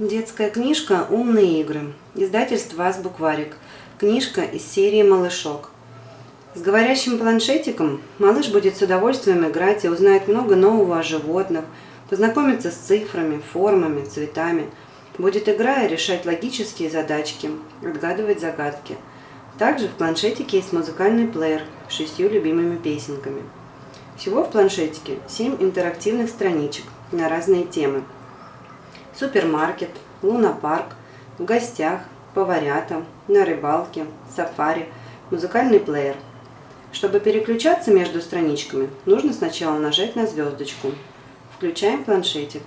Детская книжка «Умные игры». Издательство «Азбукварик». Книжка из серии «Малышок». С говорящим планшетиком малыш будет с удовольствием играть и узнает много нового о животных, познакомиться с цифрами, формами, цветами. Будет играя решать логические задачки, отгадывать загадки. Также в планшетике есть музыкальный плеер с шестью любимыми песенками. Всего в планшетике 7 интерактивных страничек на разные темы. Супермаркет, лунопарк, в гостях, поварята, на рыбалке, сафари, музыкальный плеер. Чтобы переключаться между страничками, нужно сначала нажать на звездочку. Включаем планшетик.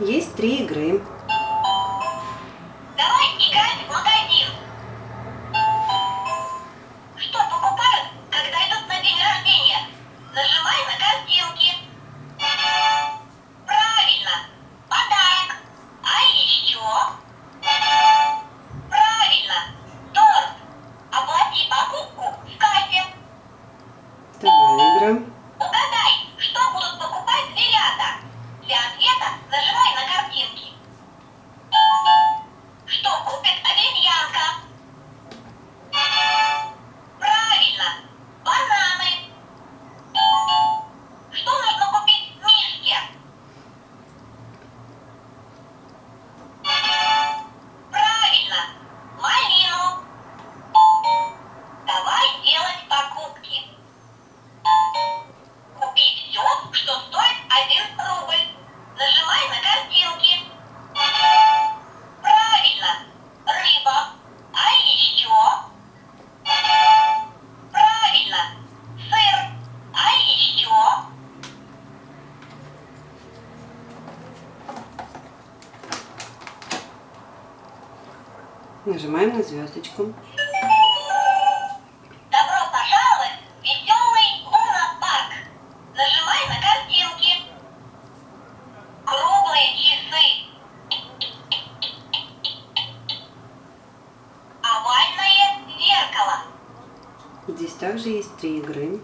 Есть три игры. Нажимаем на звездочку. Добро пожаловать в веселый лунопарк. Нажимай на картинки. Круглые часы. Овальное зеркало. Здесь также есть три игры.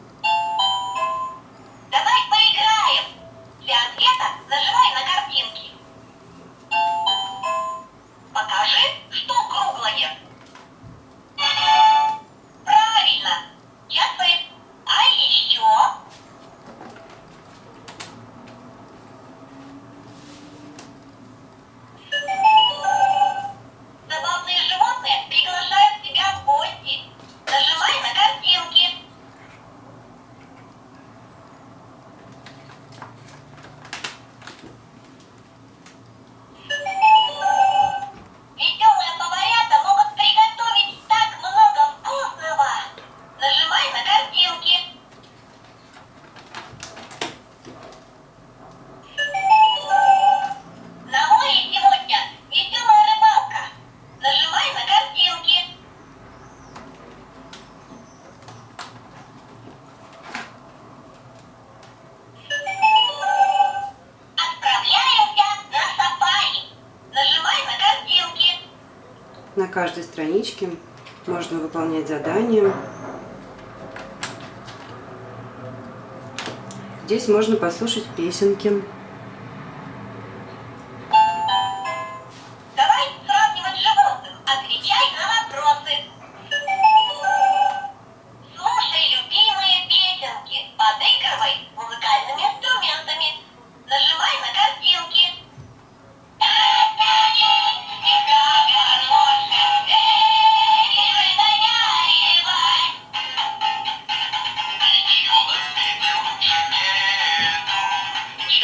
На каждой страничке можно выполнять задания. Здесь можно послушать песенки.